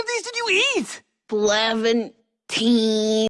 of these did you eat? Seventeen.